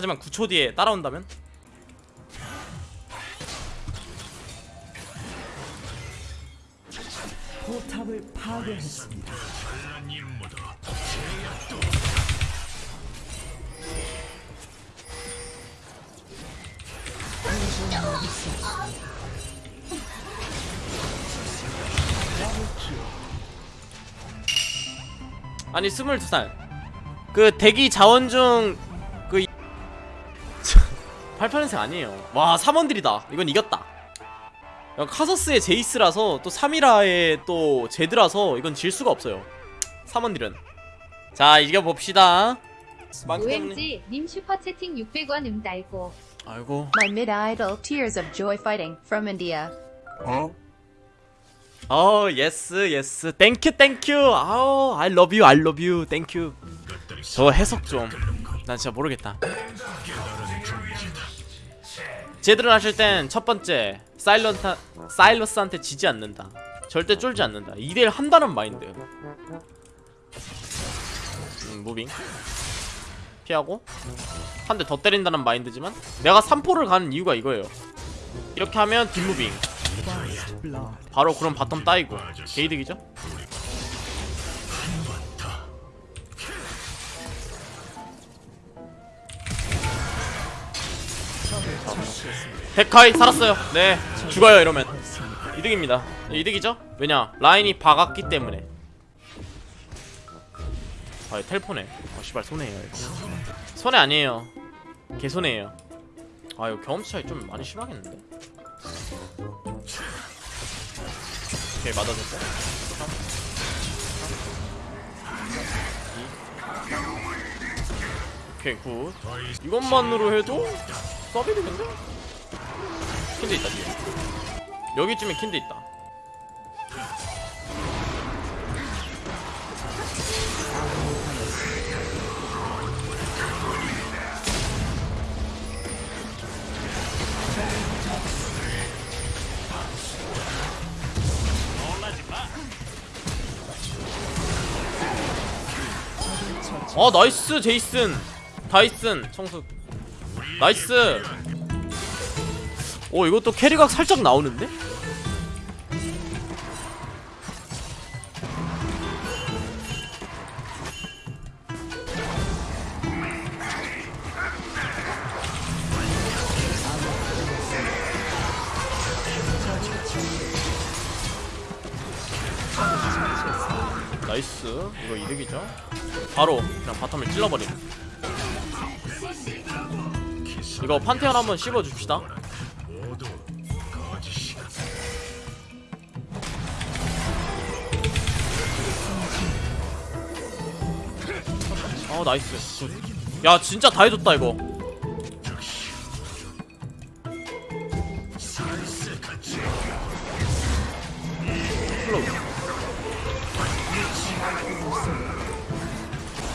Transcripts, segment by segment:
하지만 9초 뒤에 따라온다면 포탑을 파괴했습니다. 아니 22살 그 대기 자원 중그 8년생 아니에요. 와 3원들이다. 이건 이겼다. 야, 카서스의 제이스라서 또 3이라의 또 제드라서 이건 질 수가 없어요. 3원들은. 자 이겨봅시다. OMG 님 슈퍼채팅 600원 응달고. 아이고. My mid idol Tears of Joy Fighting from India. 어? 예스 예스. 땡큐 땡큐 아우 I love you I love you. 땡큐 저 해석 좀난 진짜 모르겠다 제대로 하실 땐 첫 번째 사일런타 사일러스한테 지지 않는다. 절대 쫄지 않는다. 2대1 한다는 마인드. 음, 무빙. 피하고. 한 대 더 때린다는 마인드지만 내가 3포를 가는 이유가 이거예요. 이렇게 하면 뒷moving. 바로 그럼 bottom 따이고. 게이득이죠? 데카이 살았어요. 네. 죽어요 이러면. 이득입니다. 이득이죠? 왜냐 라인이 박았기 때문에. 아 텔포네. 아 씨발 손해예요 이거. 손해 아니에요. 개손해예요. 아 이거 경험치 차이 좀 많이 심하겠는데? 오케이 맞아줬고 오케이 good. 이것만으로 해도 서비스인데? 킨드 있다 뒤에. 여기쯤에 킨드 있다. 어 나이스 제이슨. 다이슨 청수 나이스. 오 이것도 캐리각 살짝 나오는데? Nice. 이거 이득이죠? 바로 그냥 bottom을 찔러버리네 이거 판테온 한번 씹어줍시다 어 nice good. 야 진짜 다 해줬다 이거.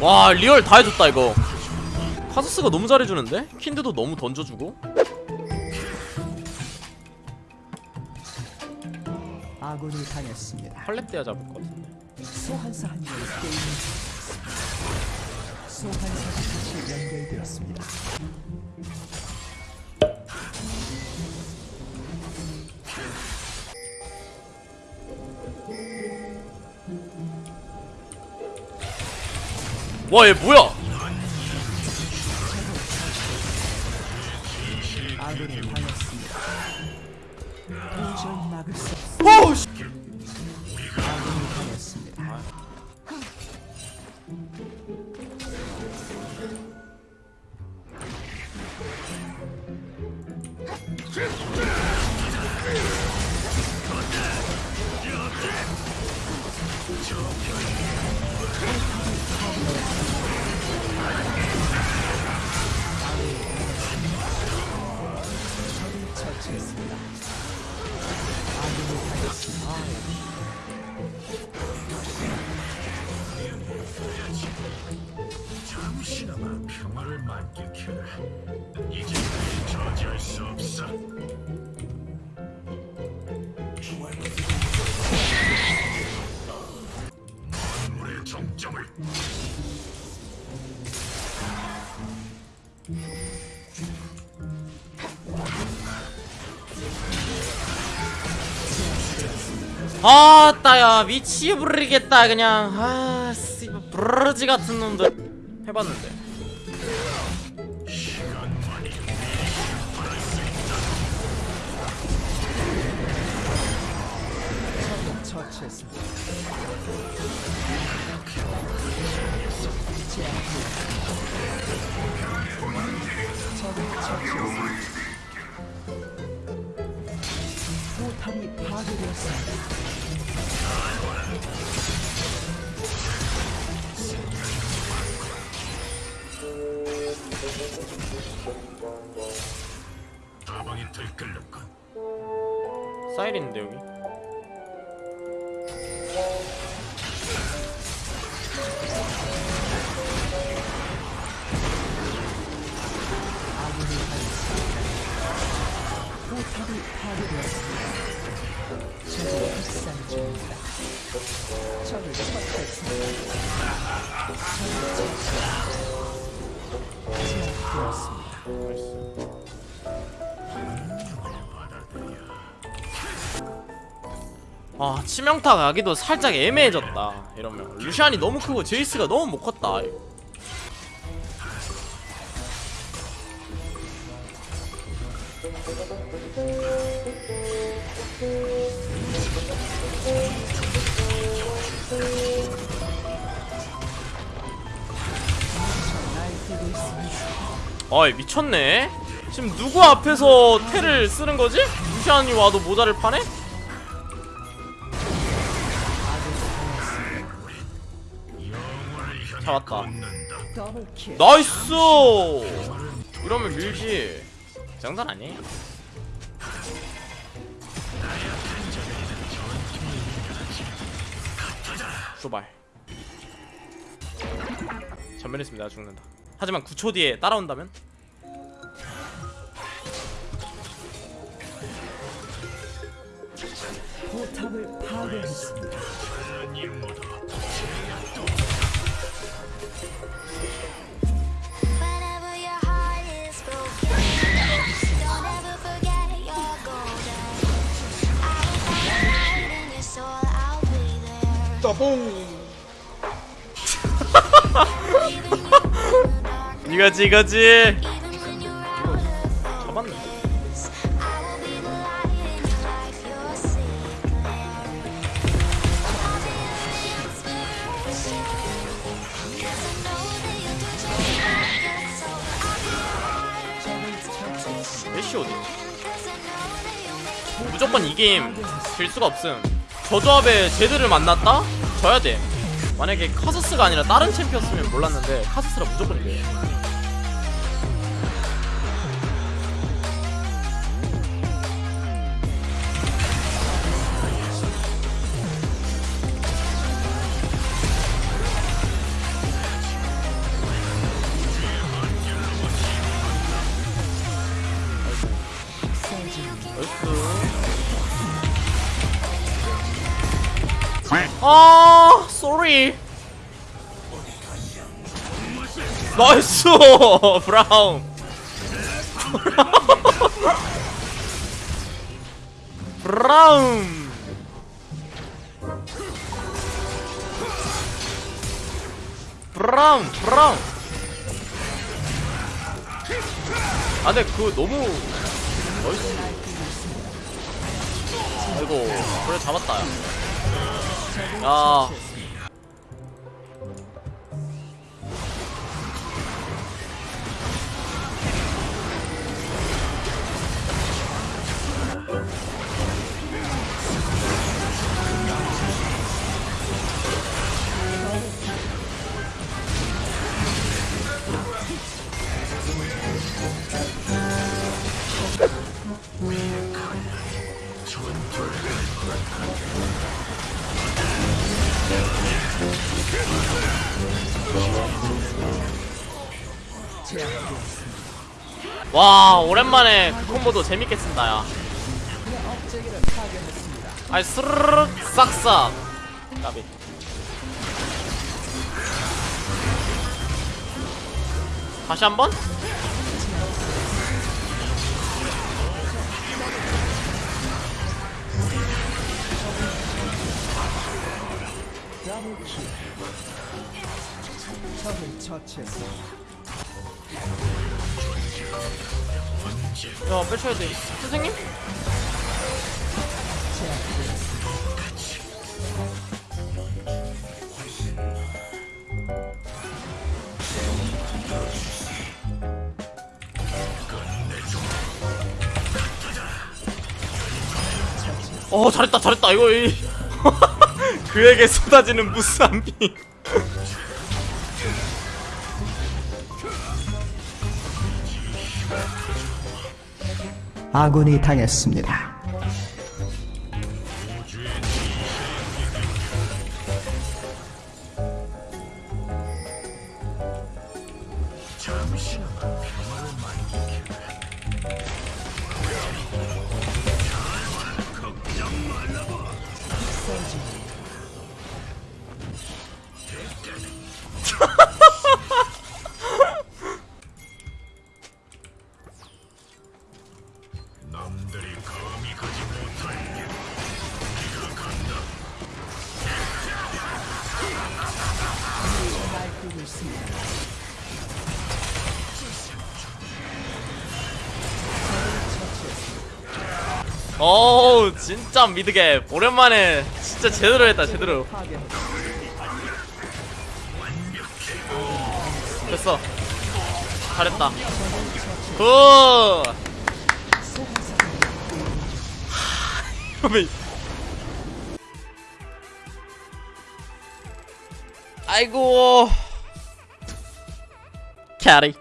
와 real 다 해줬다 이거 카서스가 너무 잘해주는데? 킨드도 너무 던져주고 아군이 당했습니다. 때야 잡을 것 같은데 소환사 한 명이 게임을 종료했습니다. 소환사 빛이 연결되었습니다. 와 얘 뭐야 아따야 미치부르겠다 그냥 아 씨발 브르지 같은 놈들 해봤는데 처치했습니다. 처치했습니다. 포탑이 파괴되었습니다. 가방이 들끓는군. 사이렌인데 여기. 포탑이 파괴되었습니다. 적을 중입니다. 적을 처치했습니다. 적을 처치했습니다. 제압되었습니다. 아 치명타 가기도 살짝 애매해졌다 이러면 루시안이 너무 크고 제이스가 너무 못 있습니다. 어이 미쳤네. 지금 누구 앞에서 텔을 쓰는 거지? 루시안이 와도 모자랄 판에? 잡았다. Nice! 이러면 밀지. 장난 아니에요? 쇼발. 전멸했습니다. 나 죽는다 하지만 9초 뒤에 따라온다면? 포탑을 파괴했습니다. Whenever your 이거지 이거지. 무조건 이 게임 질 수가 없음 저 조합에 제드를 만났다? 져야 돼 만약에 카서스가 아니라 다른 챔피언스면 몰랐는데 카서스라 무조건 이겨요. 나이스 아 쏘리 나이스! 브라운. 브라운. 브라운. 브라운 아 근데 그거 너무 나이스 아이고 그래 잡았다. 야. 야 제압되었습니다. 와 오랜만에 그 콤보도 재밌게 쓴다 야. 아이 스르륵 싹싹 까비 다시 한번 처치했습니다. 야 빼쳐야 돼 선생님? 어 잘했다 잘했다 이거 이 그에게 쏟아지는 무스한 피 아군이 당했습니다. 어우 진짜 미드게. 오랜만에 진짜 제대로 했다 제대로. 됐어. 잘했다. 굿 아이고 캐리